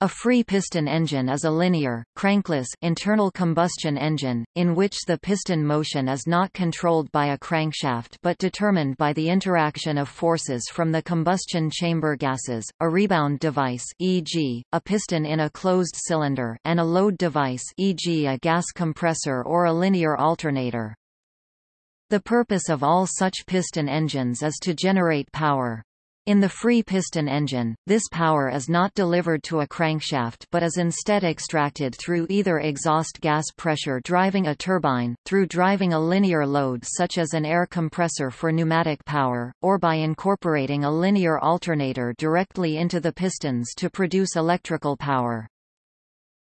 A free piston engine is a linear, crankless internal combustion engine, in which the piston motion is not controlled by a crankshaft but determined by the interaction of forces from the combustion chamber gases, a rebound device e.g., a piston in a closed cylinder and a load device e.g. a gas compressor or a linear alternator. The purpose of all such piston engines is to generate power. In the free piston engine, this power is not delivered to a crankshaft but is instead extracted through either exhaust gas pressure driving a turbine, through driving a linear load such as an air compressor for pneumatic power, or by incorporating a linear alternator directly into the pistons to produce electrical power.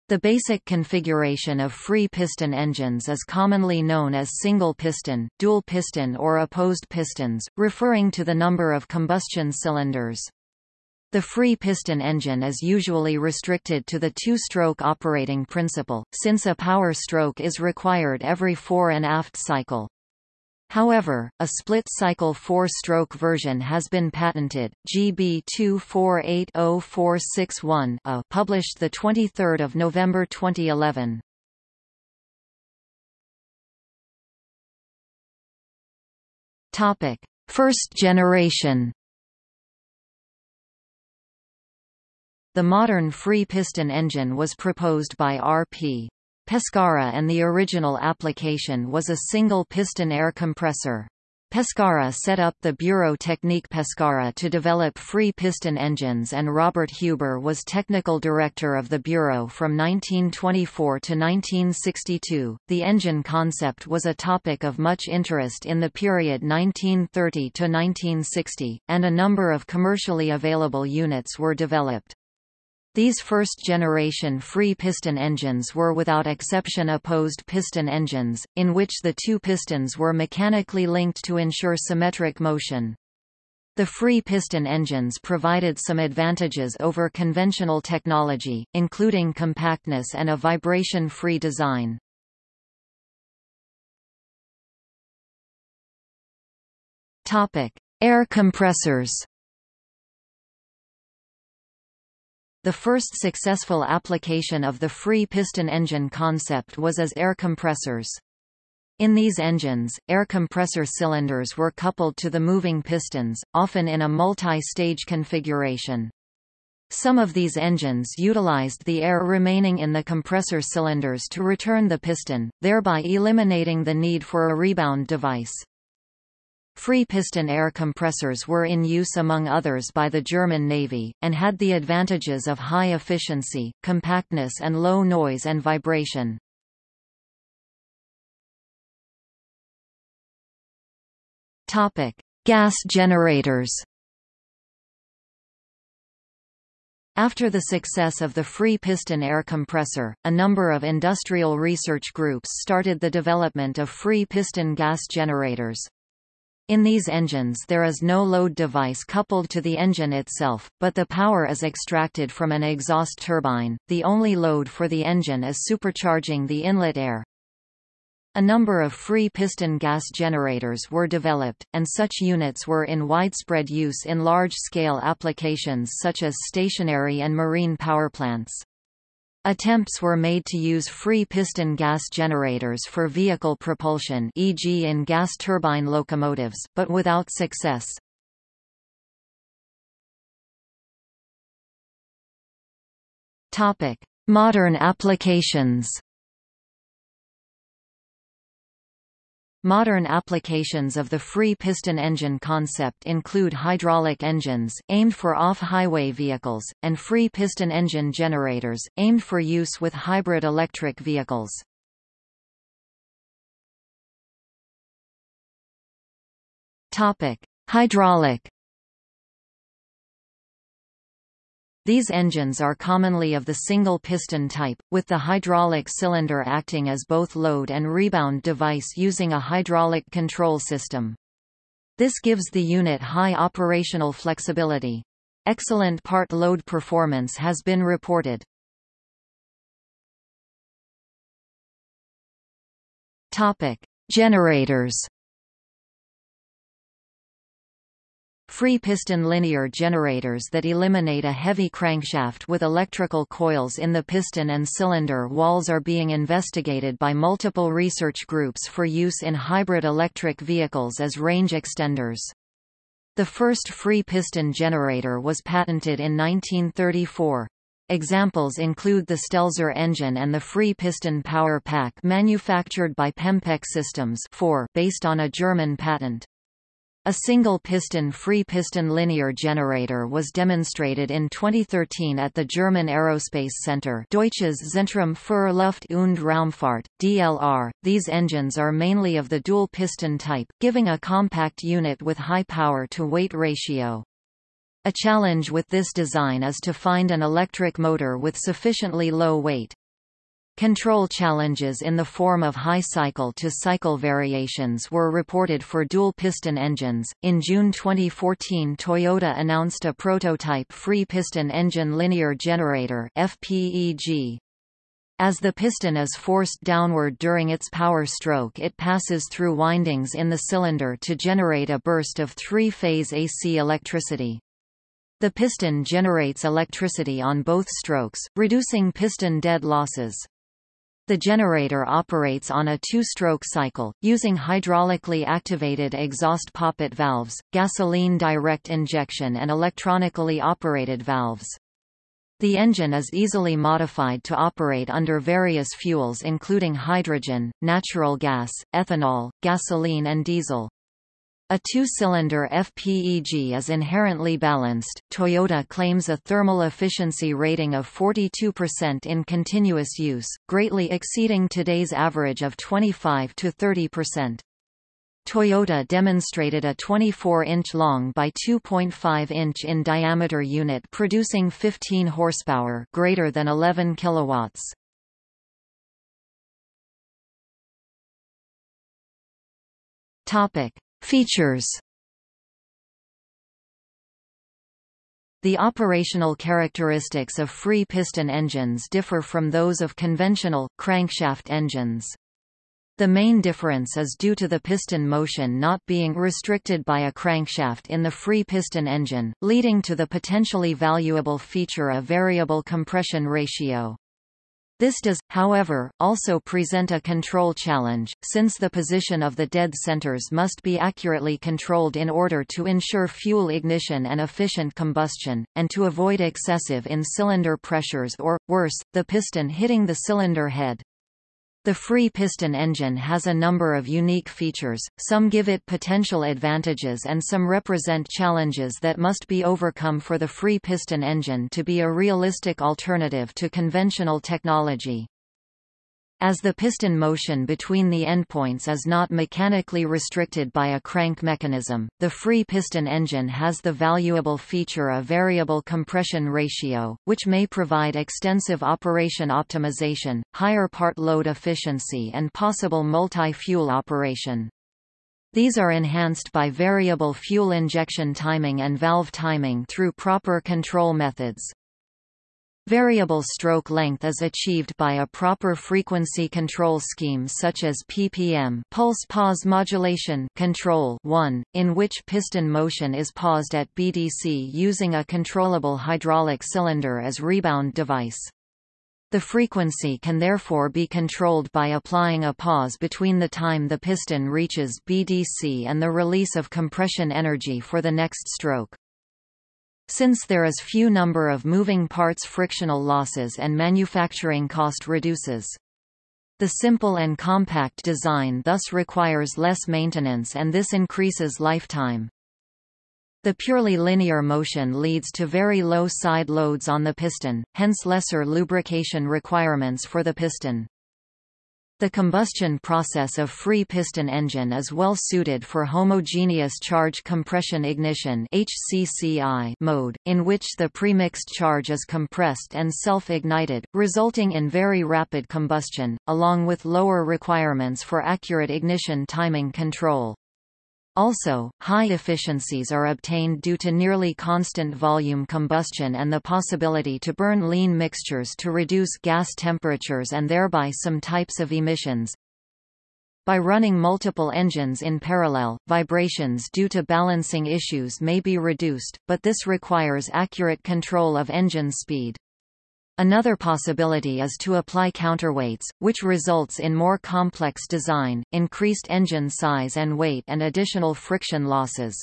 The basic configuration of free piston engines is commonly known as single piston, dual piston or opposed pistons, referring to the number of combustion cylinders. The free piston engine is usually restricted to the two-stroke operating principle, since a power stroke is required every fore and aft cycle. However, a split-cycle four-stroke version has been patented, GB 2480461 a uh, published 23 November 2011. Topic: First generation The modern free piston engine was proposed by R.P. Pescara and the original application was a single-piston air compressor. Pescara set up the Bureau Technique Pescara to develop free piston engines and Robert Huber was technical director of the Bureau from 1924 to 1962. The engine concept was a topic of much interest in the period 1930 to 1960, and a number of commercially available units were developed. These first-generation free piston engines were without exception opposed piston engines, in which the two pistons were mechanically linked to ensure symmetric motion. The free piston engines provided some advantages over conventional technology, including compactness and a vibration-free design. Air compressors The first successful application of the free piston engine concept was as air compressors. In these engines, air compressor cylinders were coupled to the moving pistons, often in a multi-stage configuration. Some of these engines utilized the air remaining in the compressor cylinders to return the piston, thereby eliminating the need for a rebound device. Free piston air compressors were in use among others by the German Navy, and had the advantages of high efficiency, compactness and low noise and vibration. Gas generators After the success of the free piston air compressor, a number of industrial research groups started the development of free piston gas generators. In these engines there is no load device coupled to the engine itself, but the power is extracted from an exhaust turbine. The only load for the engine is supercharging the inlet air. A number of free piston gas generators were developed, and such units were in widespread use in large-scale applications such as stationary and marine power plants. Attempts were made to use free piston gas generators for vehicle propulsion e.g. in gas turbine locomotives, but without success. Modern applications Modern applications of the free piston engine concept include hydraulic engines, aimed for off-highway vehicles, and free piston engine generators, aimed for use with hybrid electric vehicles. Hydraulic These engines are commonly of the single-piston type, with the hydraulic cylinder acting as both load and rebound device using a hydraulic control system. This gives the unit high operational flexibility. Excellent part load performance has been reported. Topic: Generators Free piston linear generators that eliminate a heavy crankshaft with electrical coils in the piston and cylinder walls are being investigated by multiple research groups for use in hybrid electric vehicles as range extenders. The first free piston generator was patented in 1934. Examples include the Stelzer engine and the free piston power pack manufactured by Pempek Systems 4 based on a German patent. A single-piston free-piston linear generator was demonstrated in 2013 at the German Aerospace Center Deutsches Zentrum für Luft- und Raumfahrt, DLR. These engines are mainly of the dual-piston type, giving a compact unit with high power-to-weight ratio. A challenge with this design is to find an electric motor with sufficiently low weight. Control challenges in the form of high cycle-to-cycle variations were reported for dual-piston engines. In June 2014, Toyota announced a prototype free-piston engine linear generator (FPEG). As the piston is forced downward during its power stroke it passes through windings in the cylinder to generate a burst of three-phase AC electricity. The piston generates electricity on both strokes, reducing piston dead losses. The generator operates on a two-stroke cycle, using hydraulically activated exhaust poppet valves, gasoline direct injection and electronically operated valves. The engine is easily modified to operate under various fuels including hydrogen, natural gas, ethanol, gasoline and diesel. A two-cylinder FPEG is inherently balanced. Toyota claims a thermal efficiency rating of 42% in continuous use, greatly exceeding today's average of 25 to 30%. Toyota demonstrated a 24-inch long by 2.5-inch in diameter unit producing 15 horsepower, greater than 11 kilowatts. Topic: Features The operational characteristics of free piston engines differ from those of conventional, crankshaft engines. The main difference is due to the piston motion not being restricted by a crankshaft in the free piston engine, leading to the potentially valuable feature of variable compression ratio. This does, however, also present a control challenge, since the position of the dead centers must be accurately controlled in order to ensure fuel ignition and efficient combustion, and to avoid excessive in-cylinder pressures or, worse, the piston hitting the cylinder head. The free piston engine has a number of unique features, some give it potential advantages and some represent challenges that must be overcome for the free piston engine to be a realistic alternative to conventional technology. As the piston motion between the endpoints is not mechanically restricted by a crank mechanism, the free piston engine has the valuable feature of variable compression ratio, which may provide extensive operation optimization, higher part load efficiency and possible multi-fuel operation. These are enhanced by variable fuel injection timing and valve timing through proper control methods. Variable stroke length is achieved by a proper frequency control scheme such as PPM pulse pause modulation control 1, in which piston motion is paused at BDC using a controllable hydraulic cylinder as rebound device. The frequency can therefore be controlled by applying a pause between the time the piston reaches BDC and the release of compression energy for the next stroke. Since there is few number of moving parts frictional losses and manufacturing cost reduces. The simple and compact design thus requires less maintenance and this increases lifetime. The purely linear motion leads to very low side loads on the piston, hence lesser lubrication requirements for the piston. The combustion process of free piston engine is well suited for homogeneous charge compression ignition HCCI mode, in which the premixed charge is compressed and self-ignited, resulting in very rapid combustion, along with lower requirements for accurate ignition timing control. Also, high efficiencies are obtained due to nearly constant volume combustion and the possibility to burn lean mixtures to reduce gas temperatures and thereby some types of emissions. By running multiple engines in parallel, vibrations due to balancing issues may be reduced, but this requires accurate control of engine speed. Another possibility is to apply counterweights, which results in more complex design, increased engine size and weight and additional friction losses.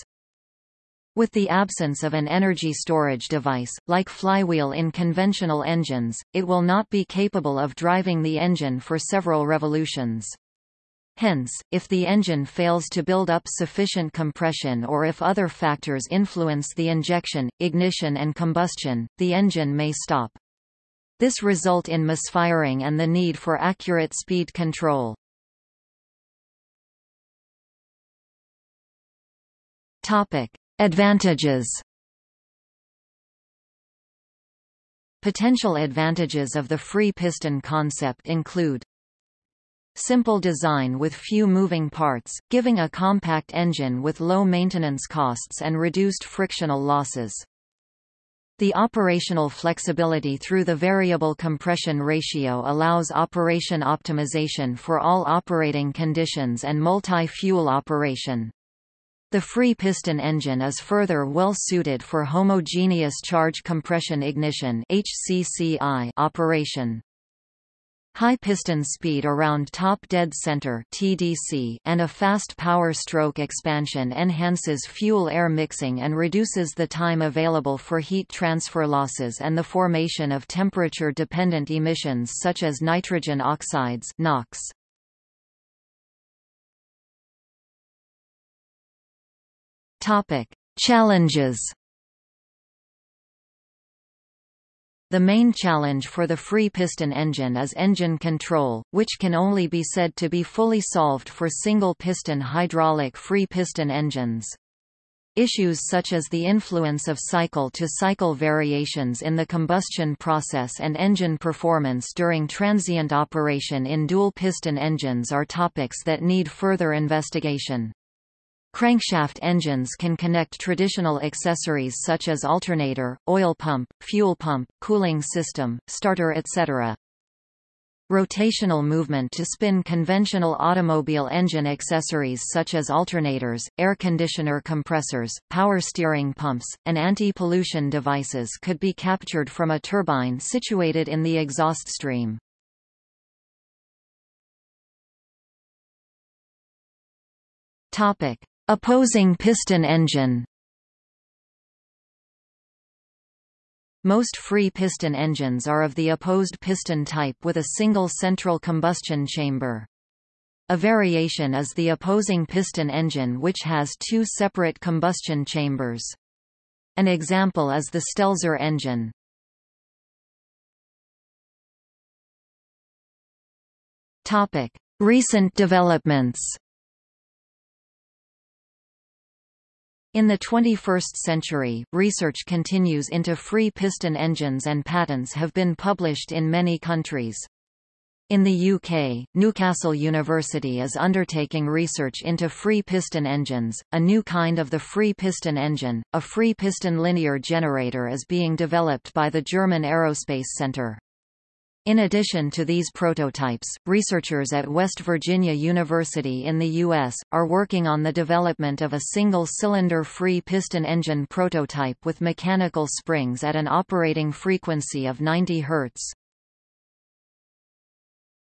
With the absence of an energy storage device, like flywheel in conventional engines, it will not be capable of driving the engine for several revolutions. Hence, if the engine fails to build up sufficient compression or if other factors influence the injection, ignition and combustion, the engine may stop. This result in misfiring and the need for accurate speed control. Topic: Advantages. Potential advantages of the free piston concept include Simple design with few moving parts, giving a compact engine with low maintenance costs and reduced frictional losses. The operational flexibility through the variable compression ratio allows operation optimization for all operating conditions and multi-fuel operation. The free piston engine is further well suited for homogeneous charge compression ignition HCCI operation. High piston speed around top dead center TDC and a fast power stroke expansion enhances fuel-air mixing and reduces the time available for heat transfer losses and the formation of temperature-dependent emissions such as nitrogen oxides NOx. Topic: Challenges The main challenge for the free piston engine is engine control, which can only be said to be fully solved for single-piston hydraulic free piston engines. Issues such as the influence of cycle-to-cycle -cycle variations in the combustion process and engine performance during transient operation in dual-piston engines are topics that need further investigation. Crankshaft engines can connect traditional accessories such as alternator, oil pump, fuel pump, cooling system, starter etc. Rotational movement to spin conventional automobile engine accessories such as alternators, air conditioner compressors, power steering pumps, and anti-pollution devices could be captured from a turbine situated in the exhaust stream. Topic: Opposing piston engine Most free piston engines are of the opposed piston type with a single central combustion chamber. A variation is the opposing piston engine which has two separate combustion chambers. An example is the Stelzer engine. Recent developments In the 21st century, research continues into free piston engines and patents have been published in many countries. In the UK, Newcastle University is undertaking research into free piston engines, a new kind of the free piston engine. A free piston linear generator is being developed by the German Aerospace Centre. In addition to these prototypes, researchers at West Virginia University in the U.S., are working on the development of a single-cylinder free piston engine prototype with mechanical springs at an operating frequency of 90 Hz.